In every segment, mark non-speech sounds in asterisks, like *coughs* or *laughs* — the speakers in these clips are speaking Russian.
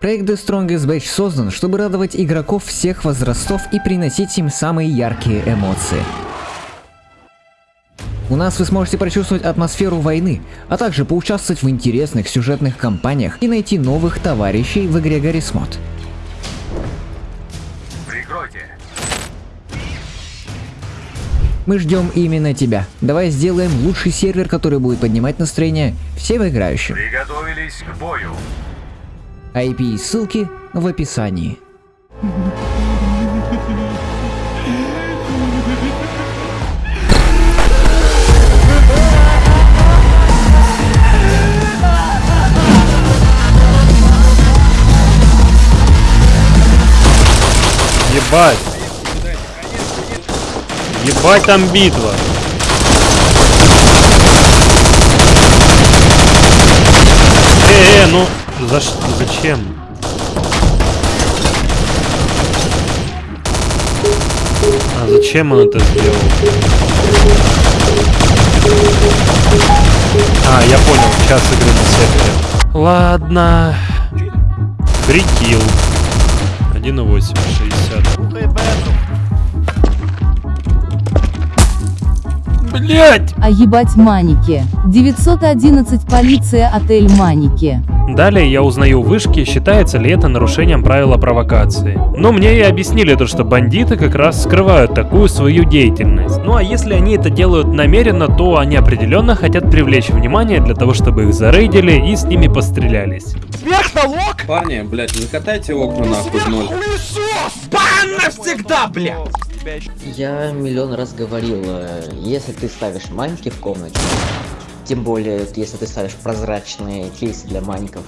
Проект The Strongest Batch создан, чтобы радовать игроков всех возрастов и приносить им самые яркие эмоции. У нас вы сможете прочувствовать атмосферу войны, а также поучаствовать в интересных сюжетных кампаниях и найти новых товарищей в игре Mod. Прикройте. Мы ждем именно тебя. Давай сделаем лучший сервер, который будет поднимать настроение всем играющим. Приготовились к бою. IP и ссылки в описании. Ебать! Ебать там битва! Э, э, ну за ш- зачем? А зачем он это сделал? А, я понял, час игры на сервере. Ладно. Фрикил. 1.8, 60. Блять! А ебать маники. 911 полиция отель маники. Далее я узнаю у вышки, считается ли это нарушением правила провокации. Но мне и объяснили то, что бандиты как раз скрывают такую свою деятельность. Ну а если они это делают намеренно, то они определенно хотят привлечь внимание для того, чтобы их зарейдили и с ними пострелялись. Парни, блядь, не катайте окна нахуй в ноль. Я миллион раз говорил, э, если ты ставишь маньки в комнате, тем более, если ты ставишь прозрачные кейсы для маньков,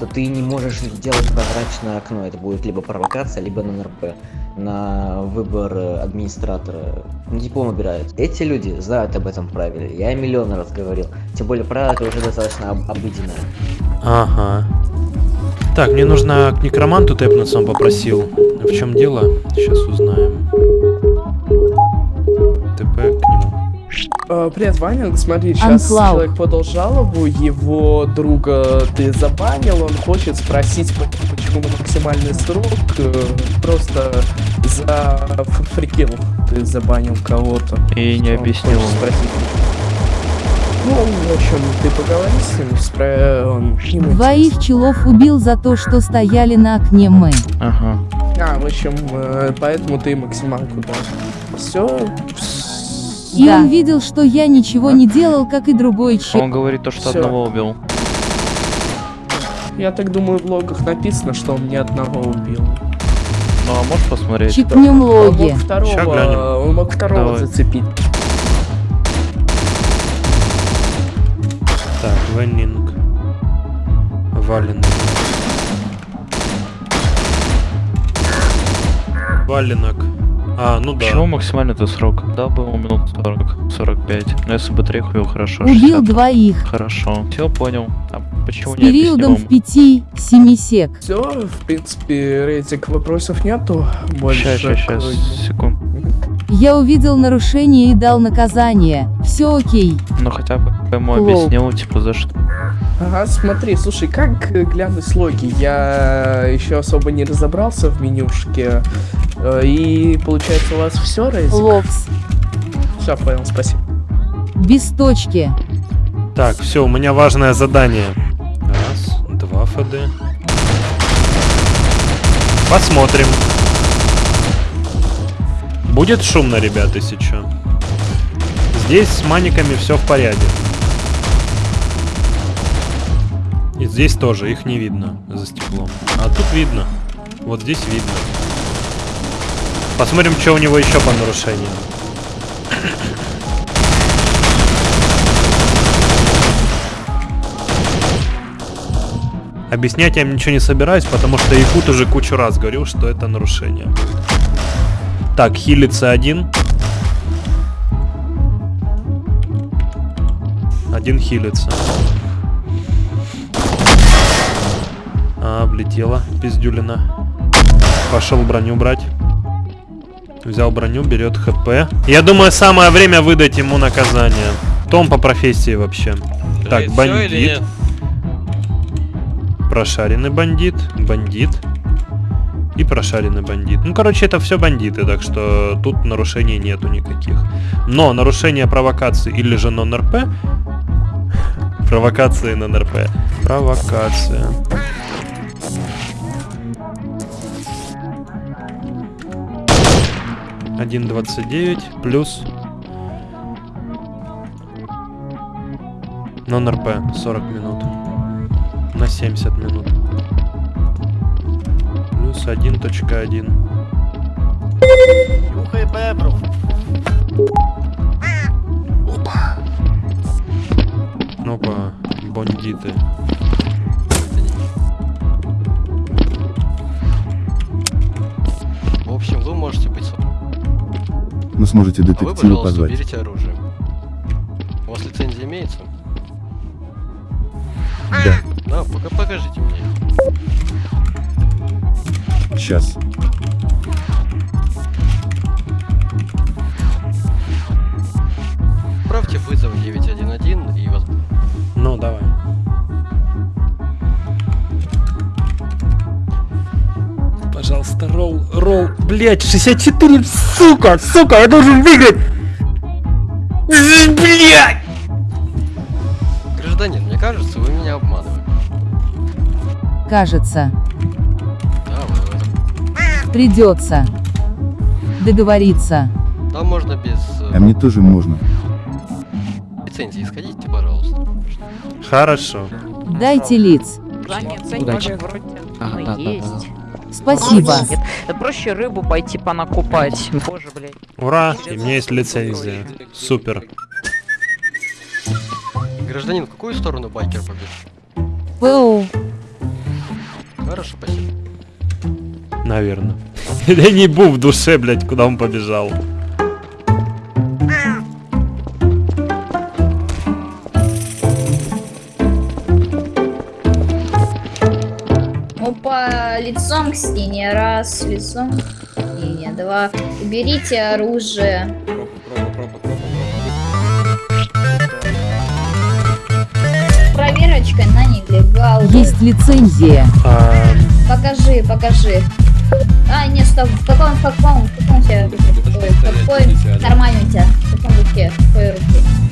то ты не можешь делать прозрачное окно. Это будет либо провокация, либо НРП. На выбор э, администратора. Ну, диплом убирают. Эти люди знают об этом правиле. Я миллион раз говорил. Тем более, правило это уже достаточно об- обыденное. Ага. Так, мне нужно к некроманту тэпнуться, он попросил. В чем дело? Сейчас узнаем. ТП к нему. Э, Привет, Ваня, смотри, сейчас Анклауд. человек подал жалобу, его друга ты забанил, он хочет спросить, по- почему максимальный срок, э, просто за фрикил ты забанил кого-то. И не объяснил. спросить. Ну, в общем, ты поговори с ним, спро... он... Двоих челов убил за то, что стояли на окне мы. Ага. А, в общем, э, поэтому ты максималку дал. Все. И Да. он видел, что я ничего не делал, как и другой чел. Он говорит то, что Всё. одного убил. Я так думаю, в логах написано, что он ни одного убил. Ну а можешь посмотреть? Чикнем Он логи. мог второго, он мог второго Давай. зацепить. Так, Веннинг. Валенок. Валенок. А, ну да. Почему максимальный это срок? Да, был минут 40, 45. Но если бы трех убил, хорошо. Убил 60. двоих. Хорошо. Все понял. А почему С не периодом в объяснил? 5-7 сек. Все, в принципе, рейтинг вопросов нету. Больше. Сейчас, сейчас, сейчас, секунд. Я увидел нарушение и дал наказание. Все окей. Ну хотя бы ему объяснил, типа, за что. Ага, смотри, слушай, как э, глянуть логи? Я еще особо не разобрался в менюшке. Э, И получается у вас все, рейтинг? Лопс. Все, понял, спасибо. Без точки. Так, все, у меня важное задание. Раз, два ФД. Посмотрим. Будет шумно, ребята, чё. Здесь с маниками все в порядке. И здесь тоже, их не видно за стеклом. А тут видно. Вот здесь видно. Посмотрим, что у него еще по нарушениям. Объяснять я им ничего не собираюсь, потому что Якут уже кучу раз говорил, что это нарушение. Так, хилится один. Один хилится. А, влетела пиздюлина. Пошел броню брать. Взял броню, берет хп. Я думаю, самое время выдать ему наказание. Том по профессии вообще. Так, бандит. Прошаренный бандит, бандит и прошаренный бандит. Ну, короче, это все бандиты, так что тут нарушений нету никаких. Но нарушение провокации или же нон-РП... *laughs* Провокации нон-РП. Провокация. Один двадцать девять плюс нон-РП 40 минут на 70 минут плюс 1.1 Нюхай бебру. Опа, бандиты. В общем, вы можете быть Вы сможете А вы, детектива пожалуйста, позвать. берите оружие. У вас лицензия имеется? Да, Да, пока покажите мне. сейчас. Отправьте вызов 911 и вас... Ну, давай. Пожалуйста, ролл, ролл, блять, 64, сука, сука, я должен выиграть! Блять! Гражданин, мне кажется, вы меня обманываете. Кажется, Да, вы придется договориться. Там можно без э, А мне тоже можно. лицензии сходите, пожалуйста. Хорошо. Дайте лиц. Удачи. Ага, есть. Спасибо. Да проще рыбу пойти понакупать. Боже, блядь. Ура, и у меня есть лицензия. Супер. Гражданин, в какую сторону байкер побежит? ПУ. Хорошо, спасибо. Наверное. *laughs* Я не бу в душе, блять, куда он побежал. Лицом к стене. Раз, лицом к стене. Два. Уберите оружие. Проверочка на нелегал. Есть лицензия. А, Покажи, покажи. А, нет, стоп. В каком, в каком, в каком у тебя, какой кармане у тебя? В каком руке? В какой руке?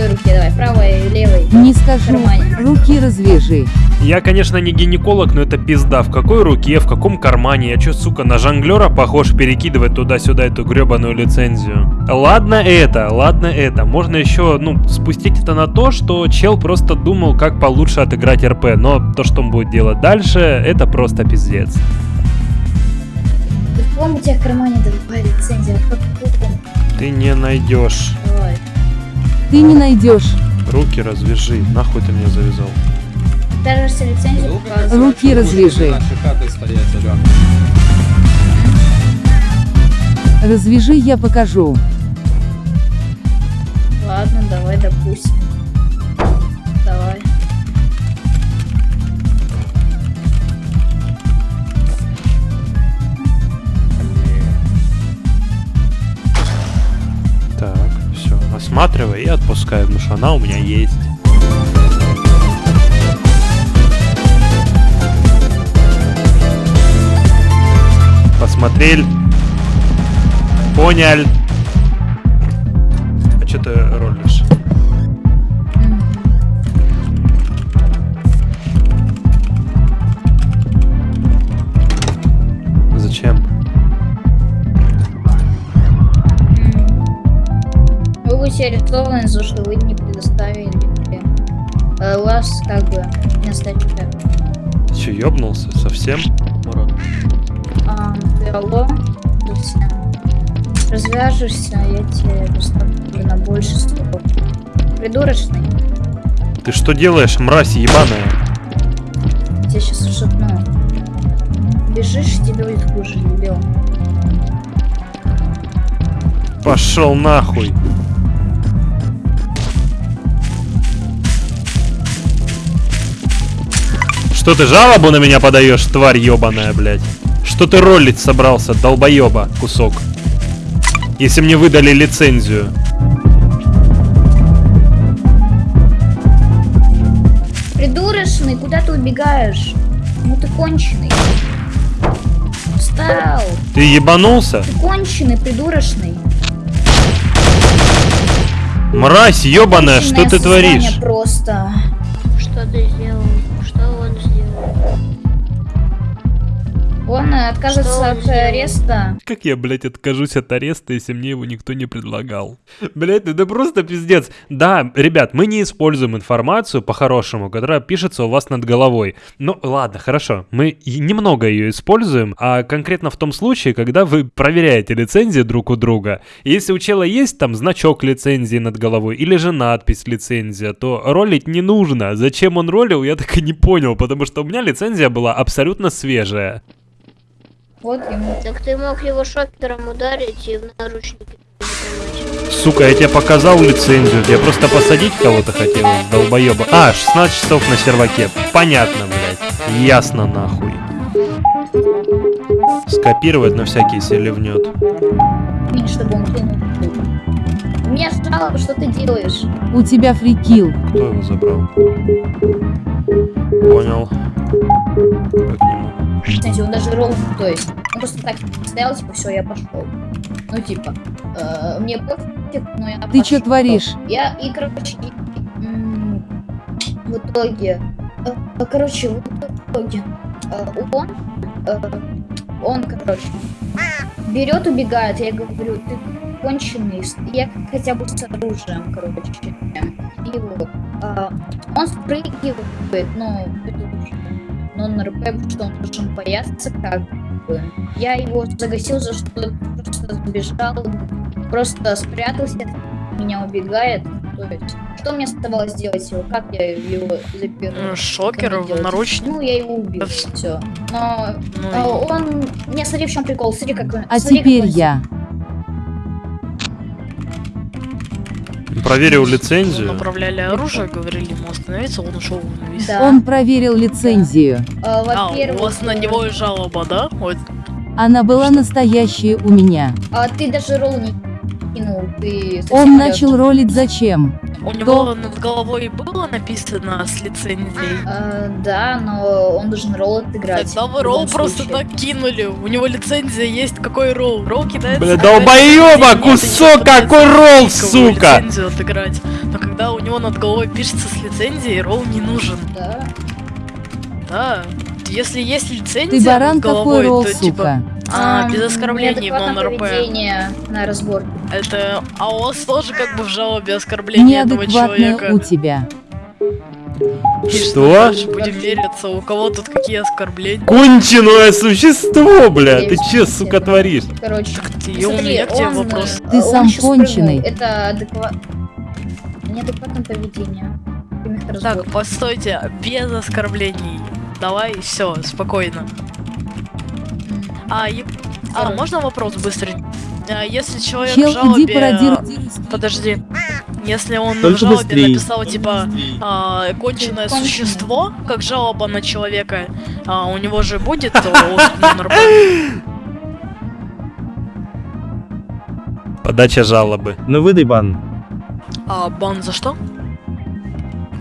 Какой руке? Давай, правой, левой. Не скажу. кармане. Руки развяжи. Я, конечно, не гинеколог, но это пизда. В какой руке, в каком кармане? Я чё, сука, на жонглера похож перекидывать туда-сюда эту гребаную лицензию? Ладно это, ладно это. Можно еще, ну, спустить это на то, что чел просто думал, как получше отыграть РП. Но то, что он будет делать дальше, это просто пиздец. Ты в каком у тебя кармане давай лицензия? Ты не найдешь. Давай. Ты не найдешь. Руки развяжи. Нахуй ты меня завязал? Лицензию Долго показывает. Руки развяжи. Развяжи, я покажу. Ладно, давай, допустим. Осматривай и отпускай, потому что она у меня есть. Посмотрели. Понял. А что за то, что вы не предоставили э, у вас как бы место Ты че, ёбнулся совсем? а, алло, развяжешься, я тебе поставлю на больше срок. Придурочный, Ты что делаешь, мразь ебаная? я тебе сейчас шепну. Бежишь, тебе будет хуже, дебил. Пошел нахуй. Что ты жалобу на меня подаешь, тварь ебаная, блядь? Что ты ролить собрался, долбоеба, кусок? Если мне выдали лицензию. Придурочный, куда ты убегаешь? Ну ты конченый. Встал. Ты ебанулся? Ты конченый, придурочный. Мразь ебаная, что ты творишь? Просто. Что ты сделал? Он отказывается Что от ареста. Как я, блядь, откажусь от ареста, если мне его никто не предлагал? Блядь, это просто пиздец. Да, ребят, мы не используем информацию по-хорошему, которая пишется у вас над головой. Ну, ладно, хорошо. Мы немного ее используем, а конкретно в том случае, когда вы проверяете лицензии друг у друга. Если у чела есть там значок лицензии над головой или же надпись лицензия, то ролить не нужно. Зачем он ролил, я так и не понял, потому что у меня лицензия была абсолютно свежая. Вот ему. Так ты мог его шокером ударить и в наручники. Сука, я тебе показал лицензию, я просто посадить кого-то хотел, долбоеба. А, 16 часов на серваке. Понятно, блядь. Ясно нахуй. Скопировать на всякий селевнет. Чтобы он меня что ты делаешь? У тебя фрикил. Кто его забрал? Понял. Как Кстати, он даже ролл, то есть, он просто так стоял, типа, все, я пошел. Ну, типа, э, мне пофиг, но я Ты пошёл. творишь? Я, и, короче, в итоге, э, э, короче, в итоге, э, он, э, он, короче, берет, убегает, я говорю, ты конченый, я хотя бы с оружием, короче, и вот, а, он спрыгивает, ну, нон-РП, потому что он должен бояться, как бы. Я его загасил за что просто сбежал, просто спрятался, меня убегает. То есть, что мне оставалось делать его? Как я его запер? Ну, шокер, наручник. Ну, я его убил, все. Но Ну, а, он... Не, смотри, в чем прикол, смотри, как он... А смотри, как теперь он- я. Проверил лицензию. направляли оружие, говорили ему остановиться, он ушел вниз. Да. Он проверил лицензию. А, А, у вас на него и жалоба, да? Вот. Она была настоящая у меня. А ты даже ролл не кинул, ты... Он начал ролить зачем? У него над головой было написано с лицензией. А, да, но он должен ролл отыграть. Тогда в вы ролл просто случае. так кинули. У него лицензия есть. Какой ролл? Ролл кидается. Бля, и кусок, какой ролл, сука! лицензию отыграть. Но когда у него над головой пишется с лицензией, ролл не нужен. Да. Да. Если есть лицензия Ты баран головой, какой ролл, то типа... сука. А, Ам, без оскорблений в нон-РП. поведение на разборке. Это... А вас тоже как бы в жалобе оскорбление этого человека. у тебя. И Что? дальше будем мериться, у кого тут какие оскорбления. Конченое существо, бля! Ты че, сука, творишь? Короче, И у меня к тебе он, вопрос. Ты он сам конченый. Это адекват... Неадекватное поведение. Так, постойте, без оскорблений. Давай, все, спокойно. А, е- а, можно вопрос быстрый? А, Если человек Чел, в жалобе... иди пародируй. Подожди. Если он в Только жалобе быстрее. написал, типа, а, конченое Конченое. существо, как жалоба на человека, а, у него же будет ОСК нон-РП? Подача жалобы. Ну выдай бан. А бан за что?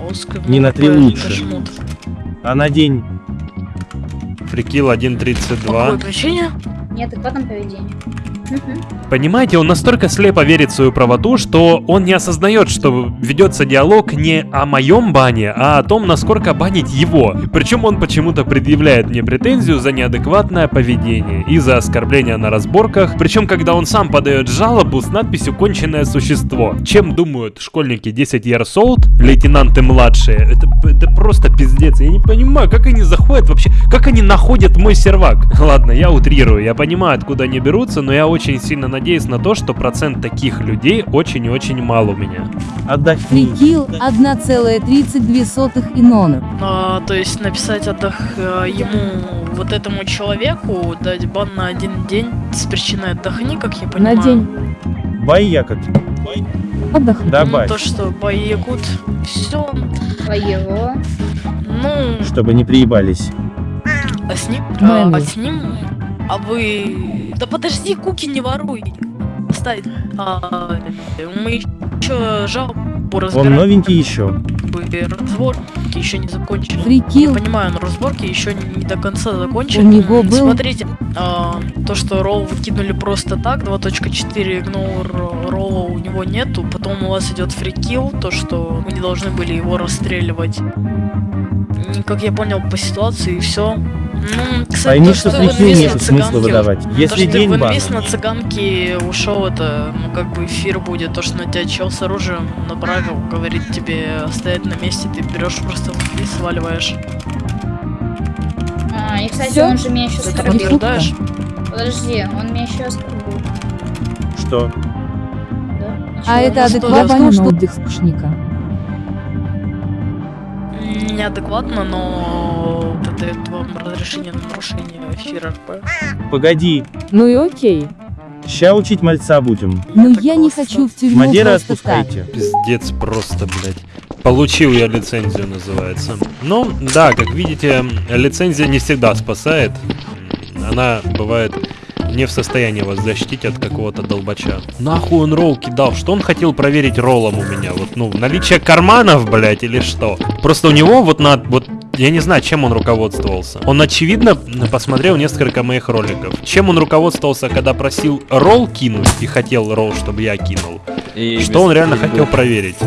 ОСК Не на три нон-РП, лучше. жмут. А на день. Фрикил По какой 1.32. причине? Неадекватное поведение. Понимаете, он настолько слепо верит в свою правоту, что он не осознает, что ведется диалог не о моем бане, а о том, насколько банить его. Причем он почему-то предъявляет мне претензию за неадекватное поведение и за оскорбление на разборках. Причем, когда он сам подает жалобу с надписью «Конченное существо». Чем думают школьники 10 years old, лейтенанты младшие? Это, это просто пиздец. Я не понимаю, как они заходят вообще, как они находят мой сервак. Ладно, я утрирую, я понимаю, откуда они берутся, но я очень сильно надеюсь на то, что процент таких людей очень и очень мал у меня. Отдохни. Фрикил 1,32 и нон. А, то есть написать отдох э, ему, вот этому человеку, дать бан на один день с причиной отдохни, как я понимаю. На день. Бай якот. Отдохни. Ну, Добавь. то, что боекут, все. Твоего. Ну, Чтобы не приебались. а с ним, а, а с ним, а вы... Да подожди, куки не воруй. Оставь. А, мы еще жал... по Он разбирать новенький еще. разборки еще не закончены. Фрикил. Я понимаю, но разборки еще не до конца закончены. У него был- Смотрите, а, то, что ролл выкинули просто так, 2.4 игнор ролла у него нету, потом у вас идет фрикил, то, что вы не должны были его расстреливать. М, Как я понял по ситуации, и все. Кстати, Пойми, то, что в фрикил инвиз нету на смысла цыганке- выдавать. то, Если что день инвиз на цыганке ушел, это, ну, как бы эфир будет, то, что на тебя чел с оружием направил, говорит тебе стоять на месте, ты берешь просто инвиз, сваливаешь. А, и, кстати, Всё? он же меня еще оскорбил. Подожди, он меня еще оскорбил. Что? Да? А это Ну, что, адекватно что, отдых скучника. Неадекватно, но дает вам разрешение на нарушение эфира РП. Погоди, Ну и окей. ща учить мальца будем. Ну я не хочу в тюрьму Мадера так. отпускайте. Пиздец просто, блядь. Получил я лицензию, называется. Ну, да, как видите, лицензия не всегда спасает. Она бывает не в состоянии вас защитить от какого-то долбача. Нахуй он ролл кидал? Что он хотел проверить роллом у меня? Вот, ну, наличие карманов, блядь, или что? Просто у него вот на... Вот я не знаю, чем он руководствовался. Он, очевидно, посмотрел несколько моих роликов. Чем он руководствовался, когда просил ролл кинуть и хотел ролл, чтобы я кинул? И Что он реально хотел проверить?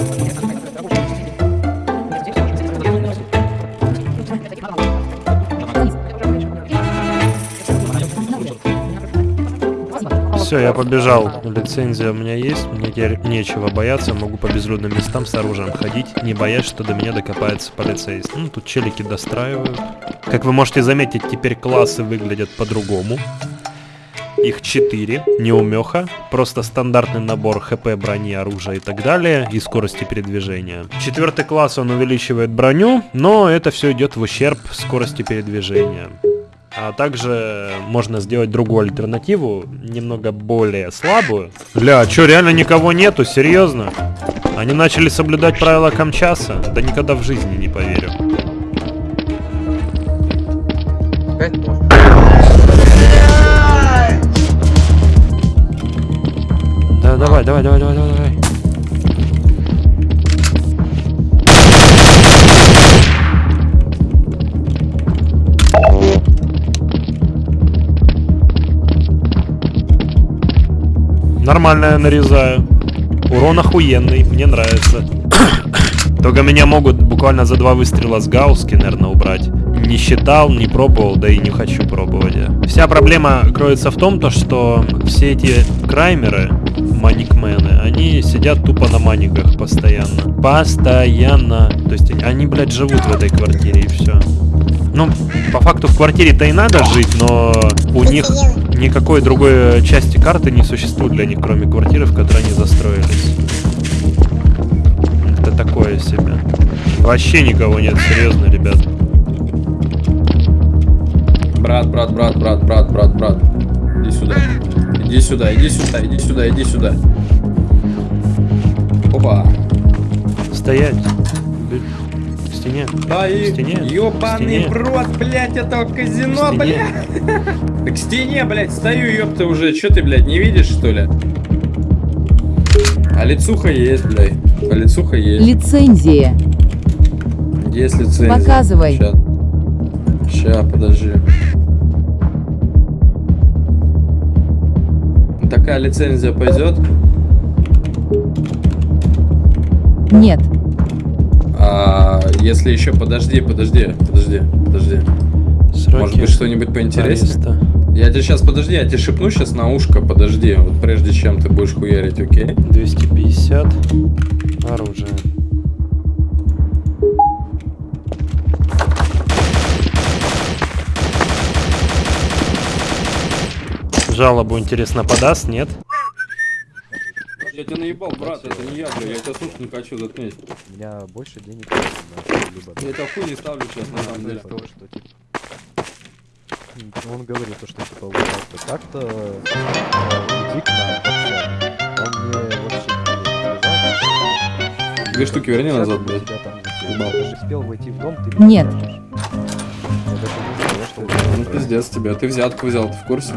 Все, я побежал. Лицензия у меня есть, мне теперь нечего бояться, могу по безлюдным местам с оружием ходить, не боясь, что до меня докопается полицейский. Ну, тут челики достраивают. Как вы можете заметить, теперь классы выглядят по-другому. Их 4, неумеха, просто стандартный набор хп, брони, оружия и так далее, и скорости передвижения. Четвертый класс он увеличивает броню, но это все идет в ущерб скорости передвижения. А также можно сделать другую альтернативу, немного более слабую. Бля, чё, реально никого нету? Серьезно? Они начали соблюдать правила Камчаса? Да никогда в жизни не поверю. Да, давай, давай, давай, давай, давай, Нормально я нарезаю. Урон охуенный, мне нравится. *coughs* Только меня могут буквально за два выстрела с Гауски, наверное, убрать. Не считал, не пробовал, да и не хочу пробовать. Вся проблема кроется в том, то, что все эти краймеры, маникмены, они сидят тупо на маниках постоянно. Постоянно. То есть они, блядь, живут в этой квартире и все. Ну, по факту в квартире-то и надо жить, но у них никакой другой э, части карты не существует для них, кроме квартиры, в которой они застроились. Это такое себе. Вообще никого нет, серьезно, ребят. Брат, брат, брат, брат, брат, брат, брат. Иди сюда. Иди сюда, иди сюда, иди сюда, иди сюда. Опа. Стоять. Стене. Да и стене. ёбаный в рот, блядь, этого казино, блядь. *laughs* К стене, блядь, стою, ёпта, уже. Чё ты, блядь, не видишь, что ли? А лицуха есть, блядь. А лицуха есть. Лицензия. Есть лицензия. Показывай. Ща. Ща, подожди. Такая лицензия пойдет? Нет. Если еще подожди, подожди, подожди, подожди. Может быть что-нибудь поинтереснее? ареста. Я тебе сейчас, подожди, я тебе шепну сейчас на ушко, подожди, вот прежде чем ты будешь хуярить, окей? 250. Оружие. Жалобу, интересно, подаст, нет? Я тебя наебал, брат, это не я, бля, я тебя слушать не хочу, заткнись. У меня больше денег либо... Я тебя хуй не ставлю сейчас, на самом деле. того, что типа... Ну, Он говорит то, что типа вот так-то, так-то, э, иди к нам вообще. Он мне вообще не Две штуки верни назад, я блядь. тебя там Ебал. Ты же успел войти в дом, ты Нет. Это. Ну пиздец тебе, ты взятку взял, ты в курсе?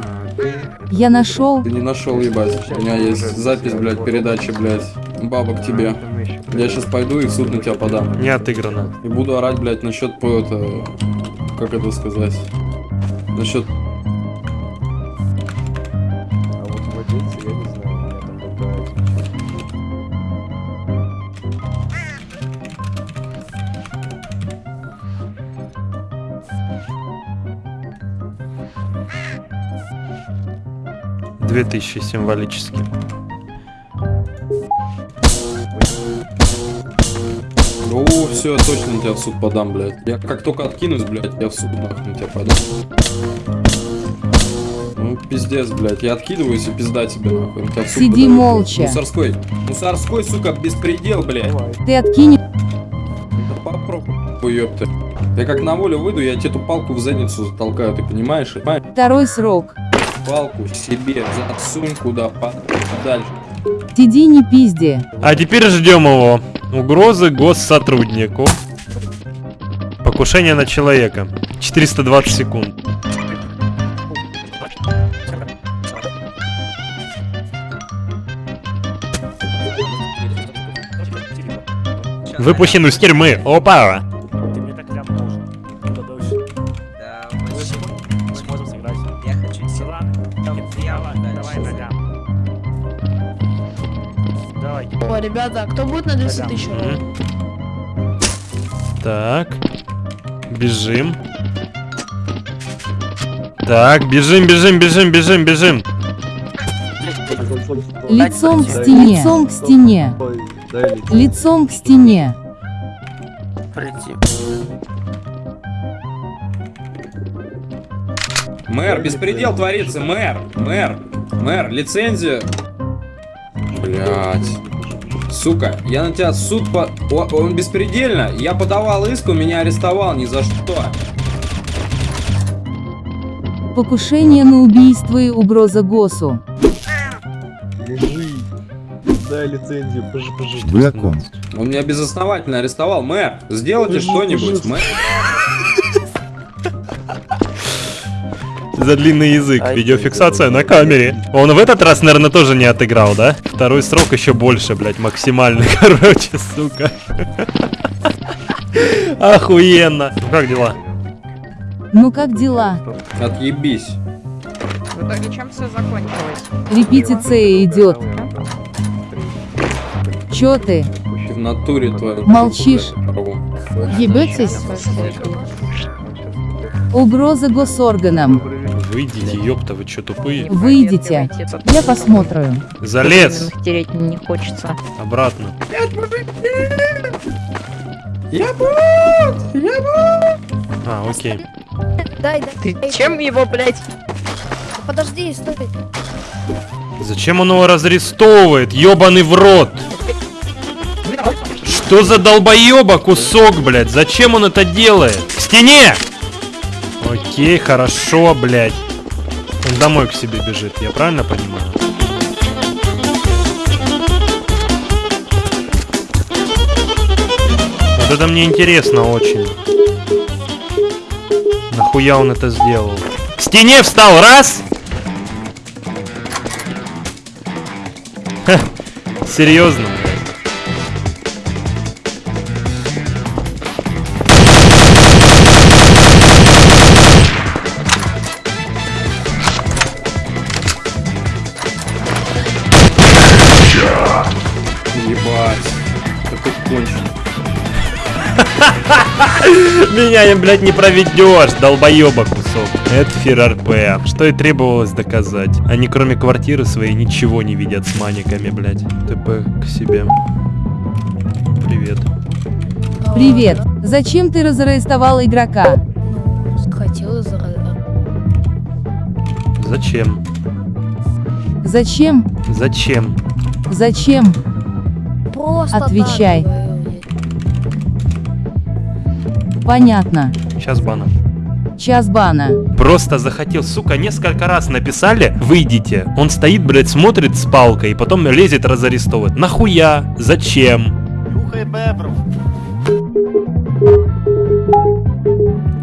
Я нашел. Ты не нашел, ебать. У меня есть запись, блядь, передачи, блядь, Баба к тебе. Я сейчас пойду и в суд на тебя подам. Не отыграно. И буду орать, блядь, насчет по это... Как это сказать? Насчет... А вот владельцы, я не знаю, у меня там какая Две тысячи символически. О, все, я точно на тебя в суд подам, блядь. Я как только откинусь, блядь, я в суд нахуй на тебя подам. Ну, пиздец, блядь. Я откидываюсь и пизда тебе, нахуй. На тебя в суд Сиди блядь. молча. Мусорской. Мусорской, сука, беспредел, блядь. Ты откинь. Да попробуй, ёпта. Я как на волю выйду, я тебе эту палку в задницу затолкаю, ты понимаешь? Понимаешь? Второй срок. Палку себе засунь куда подальше. Сиди не пизди. А теперь ждем его. Угрозы госсотруднику. Покушение на человека. 420 секунд. Выпущен из тюрьмы. Опа! 200 тысяч? Мгм. Так. Бежим. Так, бежим, бежим, бежим, бежим, бежим. Лицом к стене. Лицом к стене. Лицом к стене. Мэр, беспредел творится, мэр, мэр, мэр, лицензия. Блять. Сука, я на тебя суд по... О, он беспредельно. Я подавал иск, он меня арестовал ни за что. Покушение на убийство и угроза ГОСу. Лежи. Дай лицензию, пожи, пожи. Вы о ком? Он меня безосновательно арестовал. Мэр, сделайте что-нибудь, мэр. За длинный язык. Видеофиксация на камере. Он в этот раз, наверное, тоже не отыграл, да? Второй срок еще больше, блядь, максимальный. *laughs* Короче, сука. Охуенно. Ну как дела? Ну как дела? Отъебись. В итоге чем все закончилось? Репетиция идет. Чё ты? В натуре твою. Молчишь. Ебетесь? Угроза госорганам. Выйдите, ёпта, вы чё тупые? Выйдите. Я посмотрю. Залез. Тереть не хочется. Обратно. Я бот! Я бот! А, окей. Дай, дай. Ты чем его, блядь? Подожди, стой. Зачем он его разрестовывает? Ёбаный в рот. Что за долбоеба кусок, блядь? Зачем он это делает? К стене! Окей, хорошо, блядь. Он домой к себе бежит, я правильно понимаю? Вот это мне интересно очень. Нахуя он это сделал? К стене встал, раз! Ха, серьезно, Меня, блядь, не проведешь, долбоеба кусок. Это фир РП. Что и требовалось доказать. Они кроме квартиры своей ничего не видят с маниками, блядь. ТП к себе. Привет. Привет. Зачем ты разарестовал игрока? Хотела за... Зачем? Зачем? Зачем? Зачем? Просто Отвечай. так Понятно. Сейчас бана. Час бана. Просто захотел, сука, несколько раз написали, выйдите. Он стоит, блядь, смотрит с палкой, и потом лезет разарестовывать. Нахуя? Зачем? Нюхай бебров.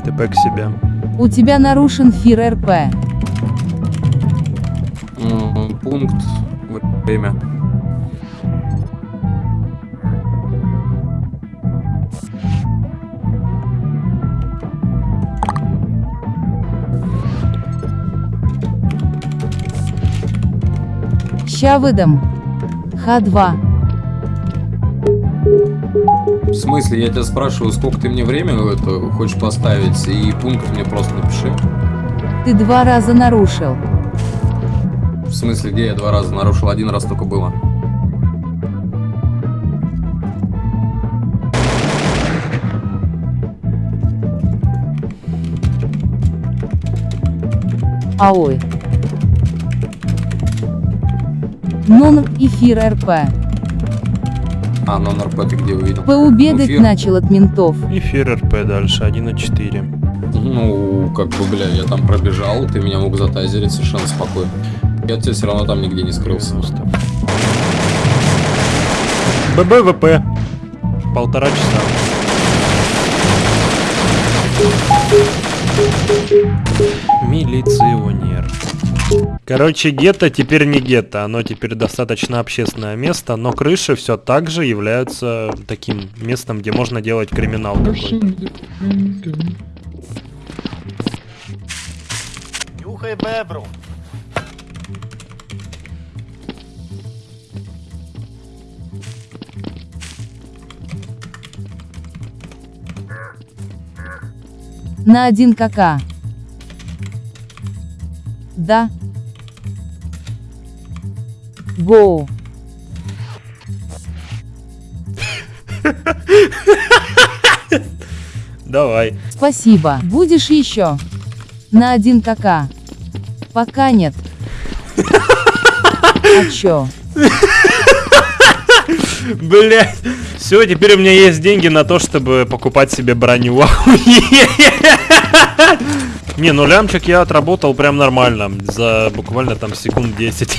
ТП к себе. У тебя нарушен фир РП. Пункт. Время. Ща выдам. Х2. В смысле, я тебя спрашиваю, сколько ты мне время это хочешь поставить, и пункт мне просто напиши. Ты два раза нарушил. В смысле, где я два раза нарушил? Один раз только было. А Нон эфир РП. А, номер П ты где увидел? ПУ бегать Эфир. начал от ментов. Эфир РП дальше, 1.4. Ну, как бы, бля, я там пробежал, ты меня мог затайзерить совершенно спокойно. Я тебя все равно там нигде не скрылся. ББВП. Полтора часа. Милиционер. Короче, гетто теперь не гетто, оно теперь достаточно общественное место, но крыши все так же являются таким местом, где можно делать криминал. Нюхай бебру. На один кака. Да. Гоу. Давай. Спасибо. Будешь еще? На один кака. Пока нет. А чё? Блять. Все, теперь у меня есть деньги на то, чтобы покупать себе броню. *laughs* Не, ну лямчик я отработал прям нормально. За буквально там секунд 10.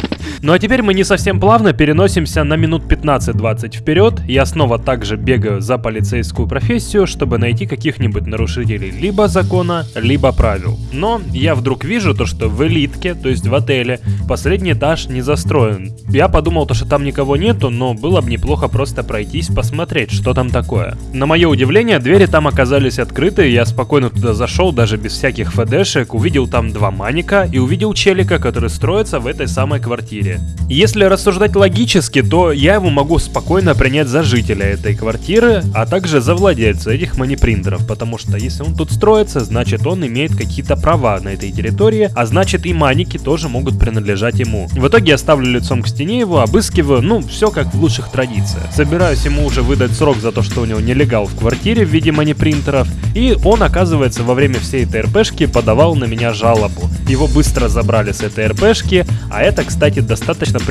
Ну а теперь мы не совсем плавно переносимся на минут 15-20 вперед. Я снова также бегаю за полицейскую профессию, чтобы найти каких-нибудь нарушителей либо закона, либо правил. Но я вдруг вижу то, что в элитке, то есть в отеле, последний этаж не застроен. Я подумал то, что там никого нету, но было бы неплохо просто пройтись, посмотреть, что там такое. На мое удивление, двери там оказались открыты, я спокойно туда зашел, даже без всяких ФДшек, увидел там два маника и увидел челика, который строится в этой самой квартире. Если рассуждать логически, то я его могу спокойно принять за жителя этой квартиры, а также за владельца этих манипринтеров, потому что если он тут строится, значит он имеет какие-то права на этой территории, а значит и маники тоже могут принадлежать ему. В итоге я ставлю лицом к стене его, обыскиваю, ну, все как в лучших традициях. Собираюсь ему уже выдать срок за то, что у него нелегал в квартире в виде манипринтеров, и он, оказывается, во время всей этой РПшки подавал на меня жалобу. Его быстро забрали с этой РПшки, а это, кстати, достаточно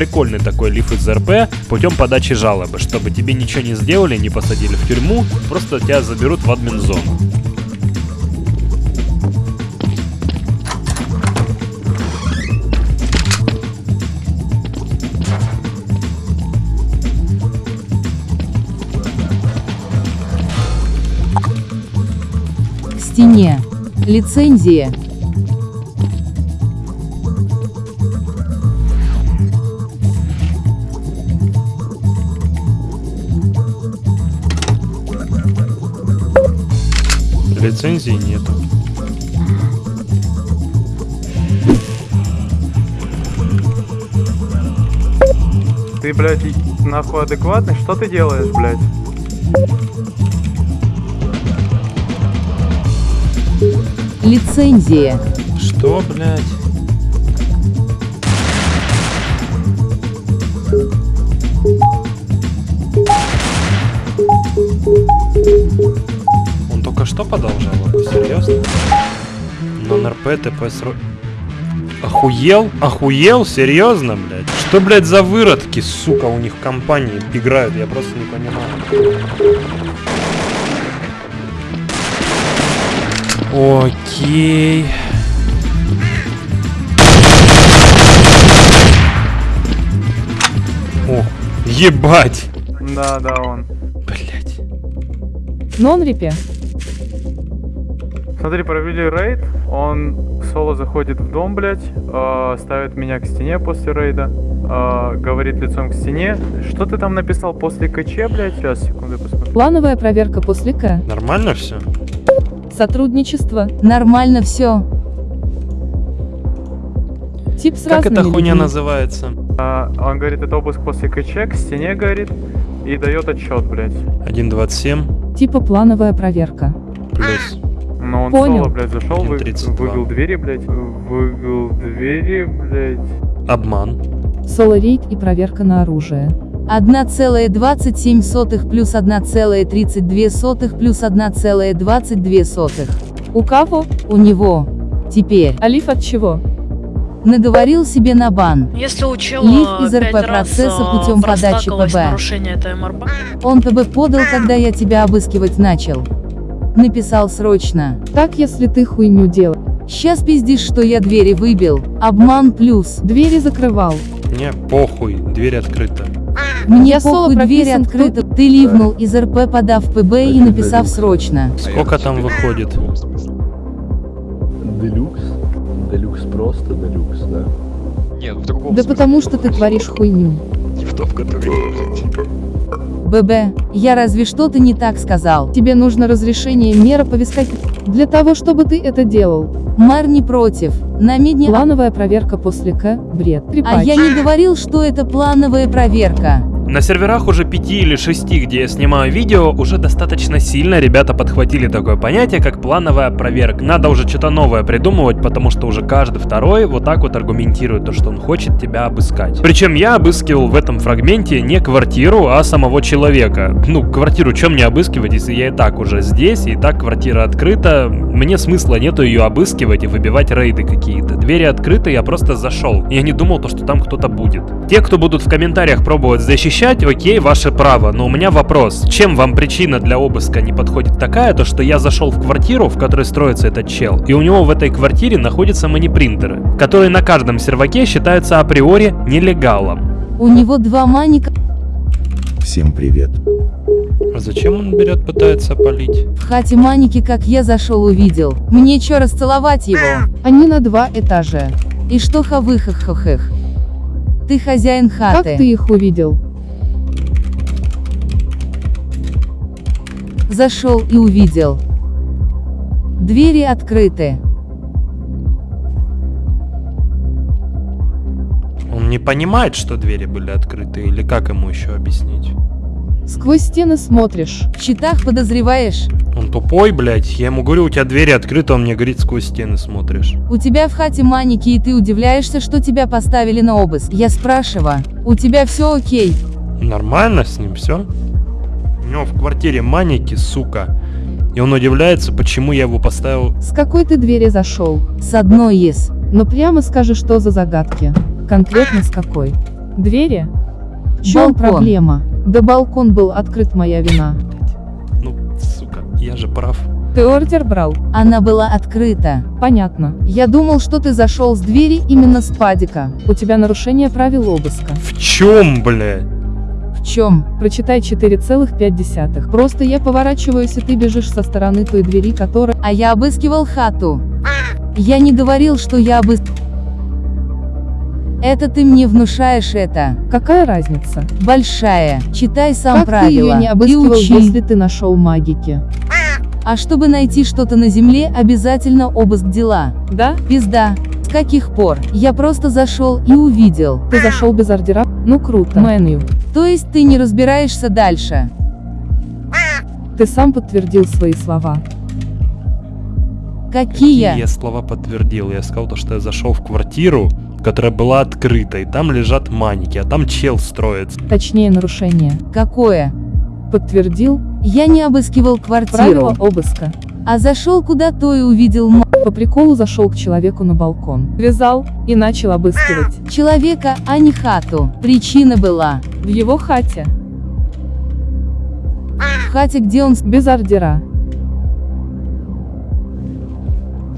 прикольный такой лиф из РП путем подачи жалобы, чтобы тебе ничего не сделали, не посадили в тюрьму, просто тебя заберут в админ-зону. Стене. Лицензия. Лицензии нету. Ты, блядь, нахуй адекватный? Что ты делаешь, блядь? Лицензия. Что, блядь? Что подал жалобу? Серьезно? Номер П, ТП, сро... Охуел? Охуел? Серьезно, блядь? Что, блядь, за выродки, сука, у них в компании играют? Я просто не понимаю. Окей. О, ебать! Да, да, он. Нон-репе. Смотри, провели рейд, он соло заходит в дом, блядь, э, ставит меня к стене после рейда, э, говорит лицом к стене. Что ты там написал после КЧ, блядь? Сейчас, секунду, посмотрю. Плановая проверка после К. Нормально все? Сотрудничество. Нормально все. Тип с Как эта хуйня людьми. называется? А, он говорит, это обыск после КЧ, к стене говорит, и дает отчет, блядь. 1.27 Типа плановая проверка. плюс. Он Понял. соло, блядь, зашел, вы, 1.32. выбил двери, блядь, выбил двери, блядь. Обман. Соло-рейд и проверка на оружие. 1,27 плюс 1,32 плюс 1,22. У кого? У него. Теперь. Алиф от чего? Наговорил себе на бан. Если у чела Лиф из РП процесса а, путем подачи ПБ. Он ТБ подал, когда я тебя обыскивать начал. Написал срочно. Так, если ты хуйню делал. Сейчас пиздишь, что я двери выбил. Обман плюс. Двери закрывал. Мне похуй, дверь открыта. Мне Я похуй, дверь открыта. Ты ливнул из РП, подав ПБ и написав срочно. Сколько там выходит? Делюкс? Делюкс просто делюкс, да? Нет, в другом Да потому что ты творишь хуйню. Не в том, который... ББ, я разве что-то не так сказал. Тебе нужно разрешение мера повискать для того, чтобы ты это делал. Мэр не против. На медне... Плановая проверка после К. Бред. А я не говорил, что это плановая проверка. На серверах уже 5 или 6, где я снимаю видео, уже достаточно сильно ребята подхватили такое понятие, как плановая проверка. Надо уже что-то новое придумывать, потому что уже каждый второй вот так вот аргументирует то, что он хочет тебя обыскать. Причем я обыскивал в этом фрагменте не квартиру, а самого человека. Ну, квартиру чем мне обыскивать, если я и так уже здесь, и так квартира открыта, мне смысла нету ее обыскивать и выбивать рейды какие-то. Двери открыты, я просто зашел. Я не думал, то, что там кто-то будет. Те, кто будут в комментариях пробовать защищать, окей, ваше право, но у меня вопрос. Чем вам причина для обыска не подходит такая, то что я зашел в квартиру, в которой строится этот чел, и у него в этой квартире находятся манипринтеры, которые на каждом серваке считаются априори нелегалом. У него два маника Всем привет. А зачем он берет, пытается полить? в хате маники, как я зашел увидел. Мне чё расцеловать его? Они на два этажа. И что хавыхах-хохых? Ты хозяин хаты. Как ты их увидел? Зашел и увидел. Двери открыты. Он не понимает, что двери были открыты, или как ему еще объяснить? Сквозь стены смотришь. В читах подозреваешь? Он тупой, блядь. Я ему говорю, у тебя двери открыты, он мне говорит, сквозь стены смотришь. У тебя в хате маники и ты удивляешься, что тебя поставили на обыск. Я спрашиваю, у тебя все окей? Нормально с ним все? У него в квартире маники, сука. И он удивляется, почему я его поставил. С какой ты двери зашел? С одной из. Но прямо скажи, что за загадки. Конкретно с какой? Двери? В чем Балкон. проблема? Да балкон был открыт, моя вина. Ну, сука, я же прав. Ты ордер брал? Она была открыта. Понятно. Я думал, что ты зашел с двери именно с падика. У тебя нарушение правил обыска. В чем, блядь? В чем? Прочитай 4,5. Просто я поворачиваюсь, и ты бежишь со стороны той двери, которая... А я обыскивал хату. Я не говорил, что я обыс... Это ты мне внушаешь это. Какая разница? Большая. Читай сам как правила. ты ее не и обыскивал, учи. если ты нашел магики? А чтобы найти что-то на земле, обязательно обыск дела. Да? Пизда. С каких пор? Я просто зашел и увидел. Ты зашел без ордера? Ну круто. Меню. То есть ты не разбираешься дальше? Ты сам подтвердил свои слова. Какие? Я слова подтвердил. Я сказал то, что я зашел в квартиру, которая была открыта, и там лежат маники, а там чел строится. Точнее нарушение. Какое? Подтвердил Я не обыскивал квартиру. правила обыска. А зашел куда-то и увидел По приколу зашел к человеку на балкон. Вязал и начал обыскивать. человека, а не хату. Причина была. В его хате. В хате, где он... Без ордера.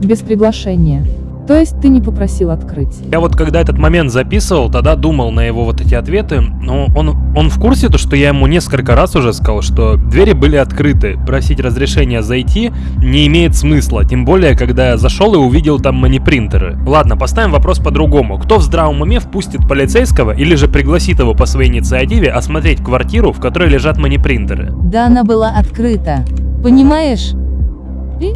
Без приглашения. То есть ты не попросил открыть. Я вот когда этот момент записывал, тогда думал на его вот эти ответы, но он, он в курсе, то, что я ему несколько раз уже сказал, что двери были открыты, просить разрешения зайти не имеет смысла, тем более, когда я зашел и увидел там манипринтеры. Ладно, поставим вопрос по-другому. Кто в здравом уме впустит полицейского или же пригласит его по своей инициативе осмотреть квартиру, в которой лежат манипринтеры? Да она была открыта. Понимаешь? И?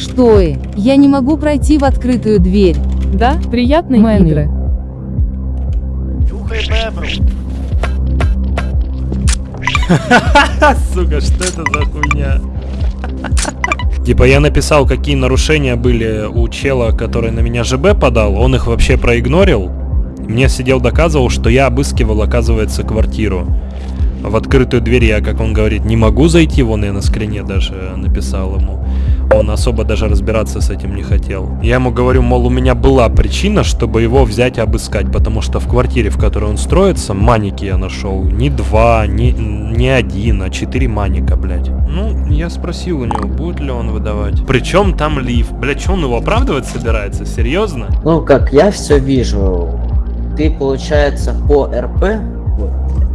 Что и? Я не могу пройти в открытую дверь. Да, приятные Мэнни. игры. Нюхай бебру. Сука, что это за хуйня? *laughs* Типа я написал, какие нарушения были у чела, который на меня ЖБ подал, он их вообще проигнорил. Мне сидел доказывал, что я обыскивал, оказывается, квартиру. В открытую дверь я, как он говорит, не могу зайти, вон я на скрине даже написал ему. Он особо даже разбираться с этим не хотел. Я ему говорю, мол, у меня была причина, чтобы его взять и обыскать, потому что в квартире, в которой он строится, маники я нашел. Не два, не, не один, а четыре маника, блядь. Ну, я спросил у него, будет ли он выдавать. Причем там лифт. Блядь, что он его оправдывать собирается? Серьезно? Ну, как я все вижу, ты, получается, по РП,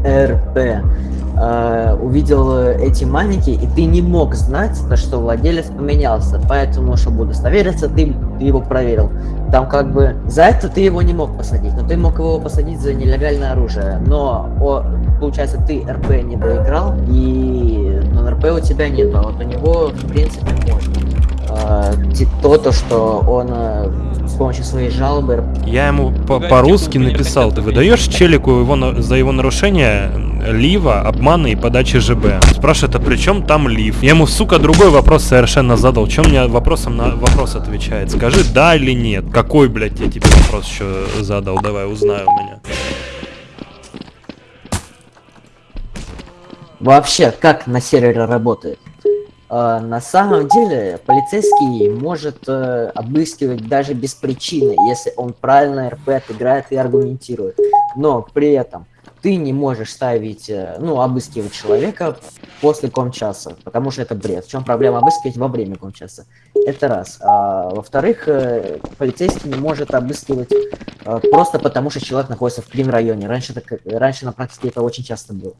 РП, э, увидел эти маники, и ты не мог знать, то, что владелец поменялся. Поэтому, чтобы удостовериться, ты, ты его проверил. Там как бы за это ты его не мог посадить, но ты мог его посадить за нелегальное оружие. Но, о, получается, ты РП не доиграл, и но РП у тебя нету, а вот у него, в принципе, можно. Э, то, то, что он э, с помощью своей жалобы Я ему по- по-русски написал, ты выдаешь челику его на- за его нарушение лива, обмана и подачи ЖБ. Спрашивает, а при чем там лив? Я ему, сука, другой вопрос совершенно задал. Чем мне вопросом на вопрос отвечает? Скажи да или нет. Какой, блядь, я тебе вопрос еще задал? Давай, узнаю у меня. Вообще, как на сервере работает? Э, на самом деле, полицейский может э, обыскивать даже без причины, если он правильно РП отыграет и аргументирует. Но при этом ты не можешь ставить, э, ну, обыскивать человека после комчаса, потому что это бред. В чем проблема обыскивать во время комчаса? Это раз. А, во-вторых, э, полицейский не может обыскивать э, просто потому, что человек находится в крим-районе. Раньше, так, раньше на практике это очень часто было.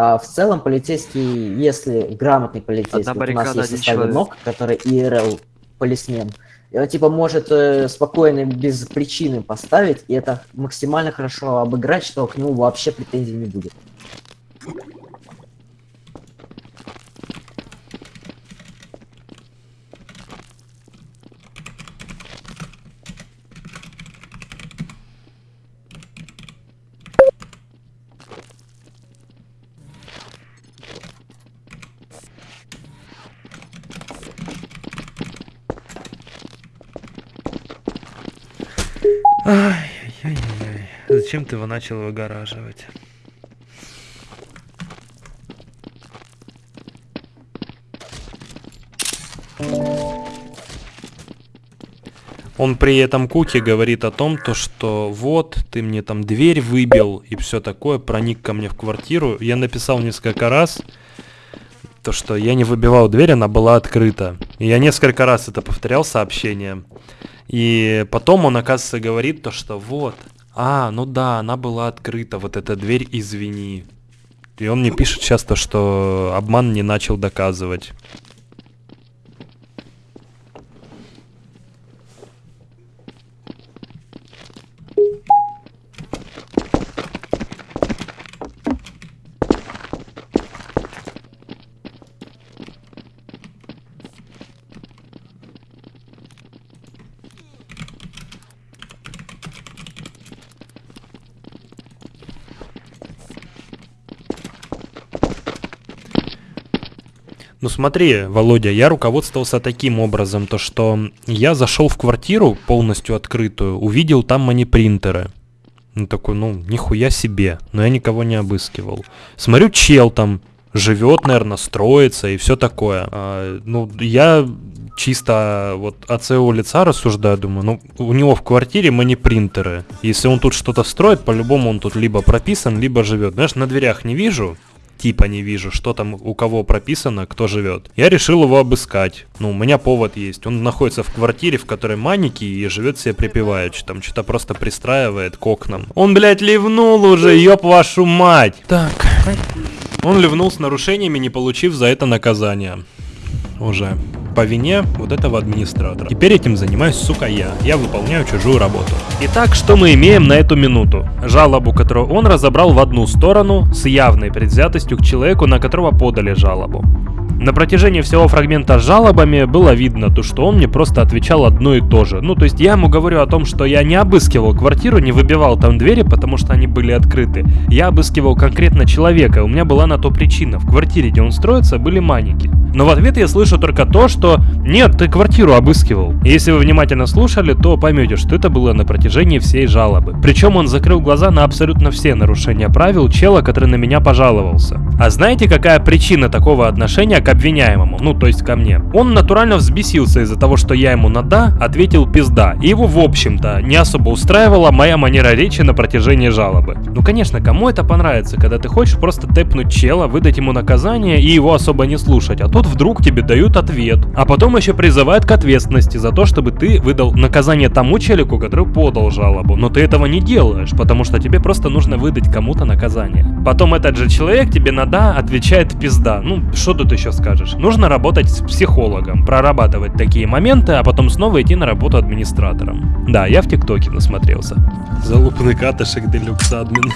А в целом полицейский, если грамотный полицейский, вот у нас есть составе. НОК, который ИРЛ полисмен, и он типа может э, спокойно, без причины поставить, и это максимально хорошо обыграть, что к нему вообще претензий не будет. Зачем ты его начал выгораживать? Он при этом Куки говорит о том, то, что вот, ты мне там дверь выбил и все такое, проник ко мне в квартиру. Я написал несколько раз, то, что я не выбивал дверь, она была открыта. И я несколько раз это повторял сообщением. И потом он, оказывается, говорит то, что вот, а, ну да, она была открыта, вот эта дверь, извини. И он мне пишет часто, что обман не начал доказывать. Смотри, Володя, я руководствовался таким образом, то что я зашел в квартиру полностью открытую, увидел там манипринтеры. Ну такой, ну, нихуя себе, но я никого не обыскивал. Смотрю, чел там живет, наверное, строится и все такое. А, ну, я чисто вот от своего лица рассуждаю, думаю, ну, у него в квартире манипринтеры. Если он тут что-то строит, по-любому он тут либо прописан, либо живет. Знаешь, на дверях не вижу, типа не вижу, что там у кого прописано, кто живет. Я решил его обыскать. Ну, у меня повод есть. Он находится в квартире, в которой маники и живет себе припеваючи. Там что-то просто пристраивает к окнам. Он, блядь, ливнул уже, ёб вашу мать. Так. Он ливнул с нарушениями, не получив за это наказание. Уже. По вине вот этого администратора. Теперь этим занимаюсь, сука, я. Я выполняю чужую работу. Итак, что мы имеем на эту минуту? Жалобу, которую он разобрал в одну сторону, с явной предвзятостью к человеку, на которого подали жалобу. На протяжении всего фрагмента с жалобами было видно то, что он мне просто отвечал одно и то же. Ну, то есть я ему говорю о том, что я не обыскивал квартиру, не выбивал там двери, потому что они были открыты. Я обыскивал конкретно человека, у меня была на то причина. В квартире, где он строится, были маники. Но в ответ я слышу только то, что «Нет, ты квартиру обыскивал». Если вы внимательно слушали, то поймете, что это было на протяжении всей жалобы. Причем он закрыл глаза на абсолютно все нарушения правил чела, который на меня пожаловался. А знаете, какая причина такого отношения обвиняемому? Ну, то есть ко мне. Он натурально взбесился из-за того, что я ему на «да» ответил «пизда». И его, в общем-то, не особо устраивала моя манера речи на протяжении жалобы. Ну, конечно, кому это понравится, когда ты хочешь просто тэпнуть чела, выдать ему наказание и его особо не слушать, а тут вдруг тебе дают ответ, а потом еще призывают к ответственности за то, чтобы ты выдал наказание тому челику, который подал жалобу. Но ты этого не делаешь, потому что тебе просто нужно выдать кому-то наказание. Потом этот же человек тебе на «да» отвечает «пизда». Ну, что тут еще скажешь? Нужно работать с психологом, прорабатывать такие моменты, а потом снова идти на работу администратором. Да, я в ТикТоке насмотрелся. Залупный катышек делюкс админ.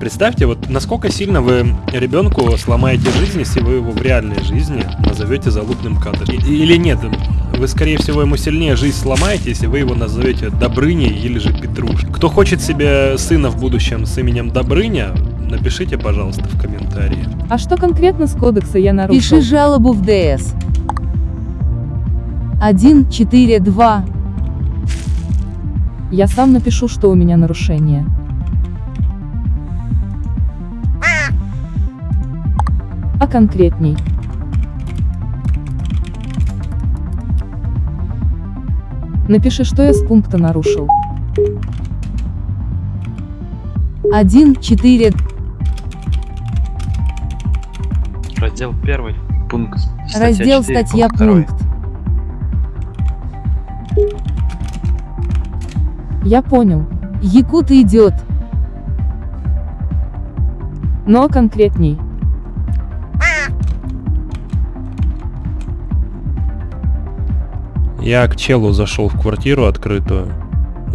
Представьте, вот насколько сильно вы ребенку сломаете жизнь, если вы его в реальной жизни назовете залупным катышем. Или нет, вы скорее всего ему сильнее жизнь сломаете, если вы его назовете Добрыней или же Петруш. Кто хочет себе сына в будущем с именем Добрыня, напишите, пожалуйста, в комментарии. А что конкретно с кодекса я нарушил? Пиши жалобу в ДС. 1, 4, 2. Я сам напишу, что у меня нарушение. А конкретней. Напиши, что я с пункта нарушил. 1, 4, Раздел первый, пункт. раздел статья пункт. Я понял. Якут идет. Но конкретней. Я к челу зашел в квартиру открытую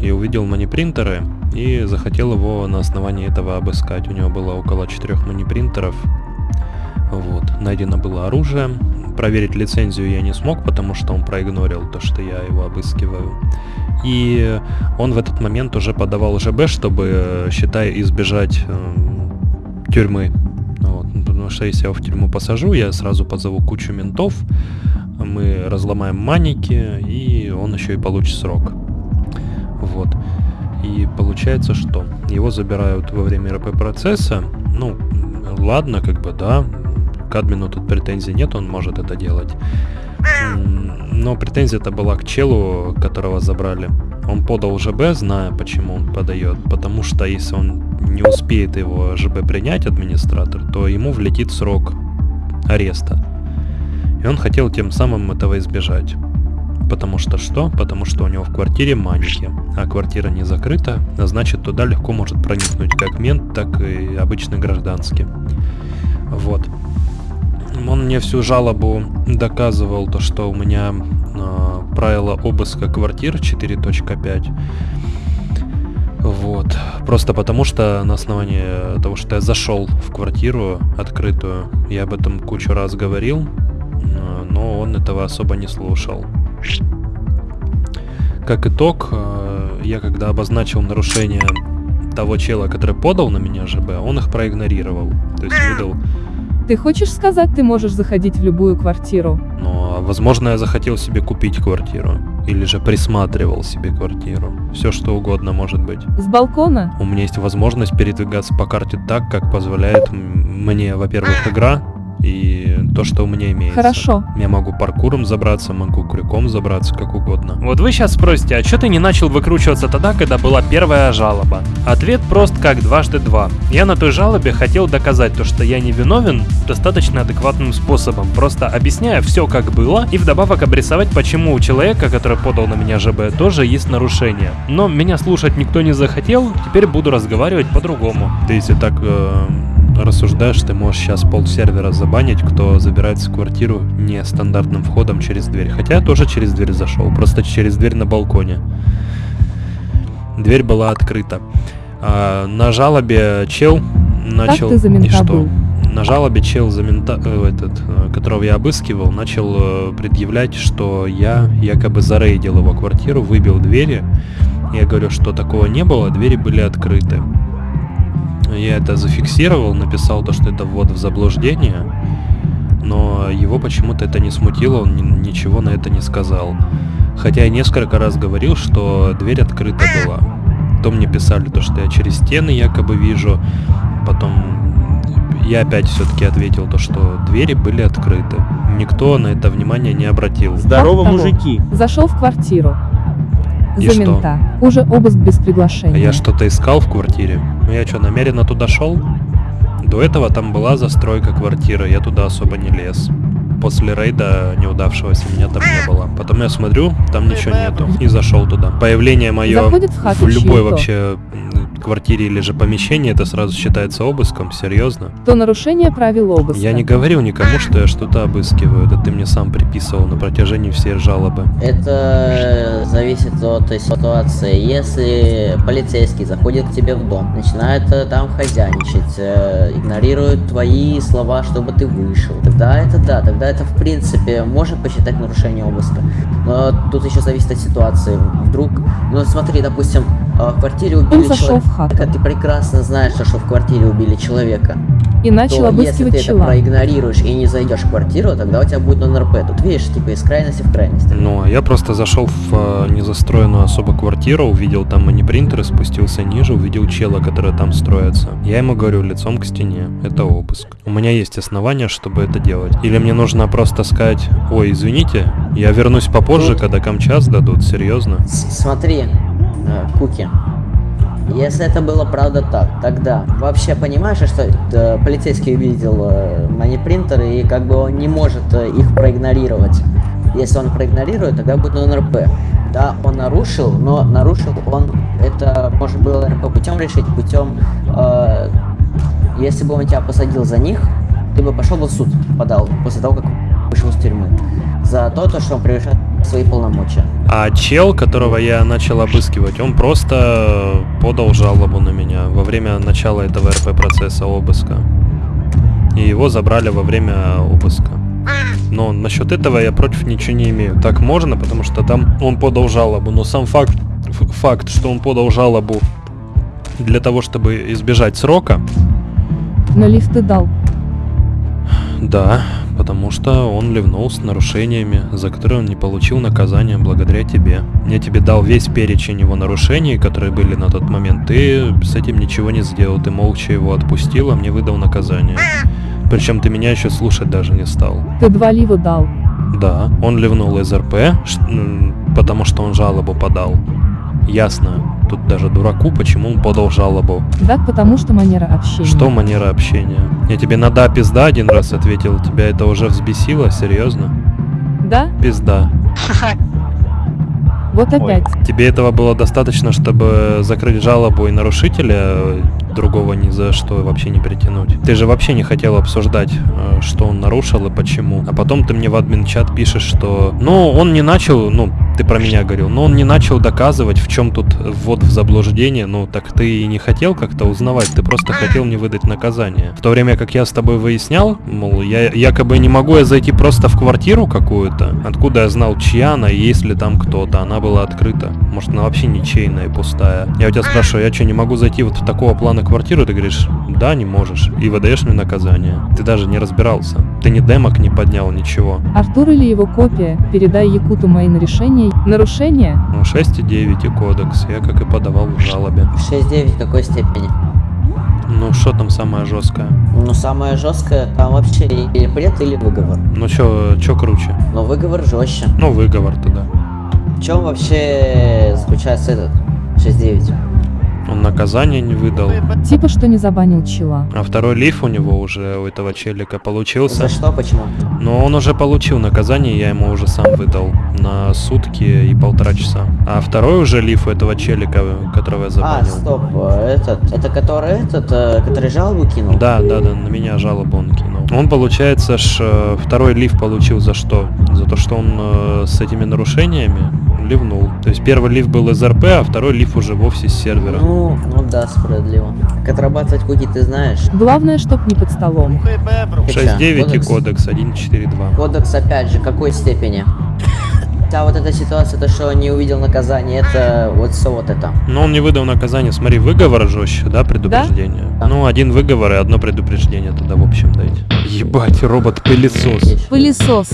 и увидел манипринтеры и захотел его на основании этого обыскать. У него было около четырех манипринтеров. Вот. Найдено было оружие. Проверить лицензию я не смог, потому что он проигнорил то, что я его обыскиваю. И он в этот момент уже подавал ЖБ, чтобы, считай, избежать э, тюрьмы. Вот. Потому что если я его в тюрьму посажу, я сразу позову кучу ментов, мы разломаем маники, и он еще и получит срок. Вот. И получается, что его забирают во время РП процесса. Ну, ладно, как бы, да. К админу тут претензий нет, он может это делать. Но претензия это была к челу, которого забрали. Он подал ЖБ, зная, почему он подает. Потому что если он не успеет его ЖБ принять, администратор, то ему влетит срок ареста. И он хотел тем самым этого избежать. Потому что что? Потому что у него в квартире маньки, а квартира не закрыта, а значит туда легко может проникнуть как мент, так и обычный гражданский. Вот. Он мне всю жалобу доказывал, то что у меня э, правило обыска квартир 4.5. Вот. Просто потому что на основании того, что я зашел в квартиру открытую, я об этом кучу раз говорил, э, но он этого особо не слушал. Как итог, э, я когда обозначил нарушение того чела, который подал на меня ЖБ, он их проигнорировал. То есть выдал... Ты хочешь сказать, ты можешь заходить в любую квартиру? Но, возможно, я захотел себе купить квартиру. Или же присматривал себе квартиру. Все что угодно может быть. С балкона? У меня есть возможность передвигаться по карте так, как позволяет мне, во-первых, игра, и то, что у меня имеется. Хорошо. Я могу паркуром забраться, могу крюком забраться, как угодно. Вот вы сейчас спросите, а что ты не начал выкручиваться тогда, когда была первая жалоба? Ответ прост как дважды два. Я на той жалобе хотел доказать то, что я не виновен достаточно адекватным способом, просто объясняя все как было и вдобавок обрисовать, почему у человека, который подал на меня ЖБ, тоже есть нарушение. Но меня слушать никто не захотел, теперь буду разговаривать по-другому. Ты если так э, рассуждаешь, ты можешь сейчас пол сервера забанить, кто забирается в квартиру нестандартным входом через дверь. Хотя я тоже через дверь зашел, просто через дверь на балконе. Дверь была открыта. А, на жалобе чел начал... Как ты за и что? был? на жалобе чел, за мента, э, этот, э, которого я обыскивал, начал э, предъявлять, что я якобы зарейдил его квартиру, выбил двери. Я говорю, что такого не было, двери были открыты. Я это зафиксировал, написал то, что это ввод в заблуждение, но его почему-то это не смутило, он ни- ничего на это не сказал. Хотя я несколько раз говорил, что дверь открыта была. То мне писали то, что я через стены якобы вижу, потом я опять все-таки ответил то, что двери были открыты. Никто на это внимание не обратил. Здорово, мужики. Зашел в квартиру. И За что? мента. Уже обыск без приглашения. Я что-то искал в квартире. Ну я что, намеренно туда шел? До этого там была застройка квартиры, я туда особо не лез. После рейда неудавшегося меня там не было. Потом я смотрю, там ничего нету. И зашел туда. Появление мое в в любой вообще квартире или же помещении, это сразу считается обыском, серьезно. То нарушение правил обыска. Я не говорил никому, что я что-то обыскиваю. Это ты мне сам приписывал на протяжении всей жалобы. Это зависит от ситуации. Если полицейский заходит к тебе в дом, начинает э, там хозяйничать, э, игнорирует твои слова, чтобы ты вышел, тогда это да, тогда это в принципе можно посчитать нарушение обыска. Но тут еще зависит от ситуации. Вдруг, ну смотри, допустим, э, в квартире убили зашел в человека, ты прекрасно знаешь, что в квартире убили человека. И начал то обыскивать если ты чела. это проигнорируешь и не зайдешь в квартиру, тогда у тебя будет НРП. Тут видишь, типа из крайности в крайность. Ну, а я просто зашел в э, незастроенную особо квартиру, увидел там манипринтеры, спустился ниже, увидел чела, который там строится. Я ему говорю лицом к стене. Это обыск. У меня есть основания, чтобы это делать. Или мне нужно просто сказать, ой, извините, я вернусь попозже, когда камчас дадут, серьезно? С- Смотри, э, Куки, если это было правда так, тогда вообще понимаешь, что э, полицейский увидел э, манипринтеры и как бы он не может э, их проигнорировать. Если он проигнорирует, тогда будет НРП. Да, он нарушил, но нарушил он это можно было НРП путем решить, путем э, если бы он тебя посадил за них, ты бы пошел бы в суд, подал после того, как вышел из тюрьмы. За то, то, что он превышает свои полномочия. А чел, которого я начал обыскивать, он просто подал жалобу на меня во время начала этого РП-процесса обыска. И его забрали во время обыска. Но насчет этого я против ничего не имею. Так можно, потому что там он подал жалобу. Но сам факт, факт, что он подал жалобу для того, чтобы избежать срока, На лифт ты дал. Да, потому что он ливнул с нарушениями, за которые он не получил наказания благодаря тебе. Я тебе дал весь перечень его нарушений, которые были на тот момент. Ты с этим ничего не сделал, ты молча его отпустил, а мне выдал наказание. Причем ты меня еще слушать даже не стал. Ты два лива дал. Да, он ливнул из РП, потому что он жалобу подал. Ясно. Тут даже дураку, почему он подал жалобу. Так потому что манера общения. Что манера общения? Я тебе на да пизда один раз ответил, тебя это уже взбесило, серьезно? Да? Пизда. *laughs* Вот опять. Тебе этого было достаточно, чтобы закрыть жалобу и нарушителя э, другого ни за что вообще не притянуть. Ты же вообще не хотел обсуждать, э, что он нарушил и почему. А потом ты мне в админ-чат пишешь, что... Ну, он не начал, ну, ты про меня говорил, но он не начал доказывать, в чем тут ввод в заблуждение. Ну, так ты и не хотел как-то узнавать, ты просто хотел мне выдать наказание. В то время как я с тобой выяснял, мол, я якобы не могу я зайти просто в квартиру какую-то, откуда я знал, чья она, и есть ли там кто-то. Она была открыта. Может, она вообще ничейная и пустая. Я у тебя спрашиваю, я что, не могу зайти вот в такого плана квартиру? Ты говоришь, да, не можешь. И выдаешь мне наказание. Ты даже не разбирался. Ты ни демок не поднял, ничего. Артур или его копия, передай Якуту мои на решение. Нарушение? Ну, 6,9 и кодекс. Я как и подавал в жалобе. 6-9 в какой степени? Ну, что там самое жесткое? Ну, самое жесткое, там вообще или бред, или выговор. Ну, чё, чё круче? Но выговор жестче. Ну, выговор тогда. В чем вообще заключается этот 6-9? Он наказание не выдал. Типа что не забанил чела. А второй лиф у него уже, у этого челика, получился. За что, почему? Но он уже получил наказание, я ему уже сам выдал на сутки и полтора часа. А второй уже лиф у этого челика, которого я А, забанил. стоп, э, этот, это который этот, э, который жалобу кинул? Да, да, да, на меня жалобу он кинул. Он, получается, ж, э, второй лиф получил за что? За то, что он э, с этими нарушениями ливнул. То есть первый лив был из РП, а второй лив уже вовсе с сервера. Ну, ну да, справедливо. Как отрабатывать куки ты знаешь? Главное, чтоб не под столом. 6.9 и Кодекс? кодекс 1.4.2. Кодекс опять же, какой степени? Да, вот эта ситуация, то, что он не увидел наказание, это вот все вот это. Но он не выдал наказание, смотри, выговор жестче, да, предупреждение? Ну, один выговор и одно предупреждение тогда в общем дайте. Ебать, робот-пылесос. Пылесос.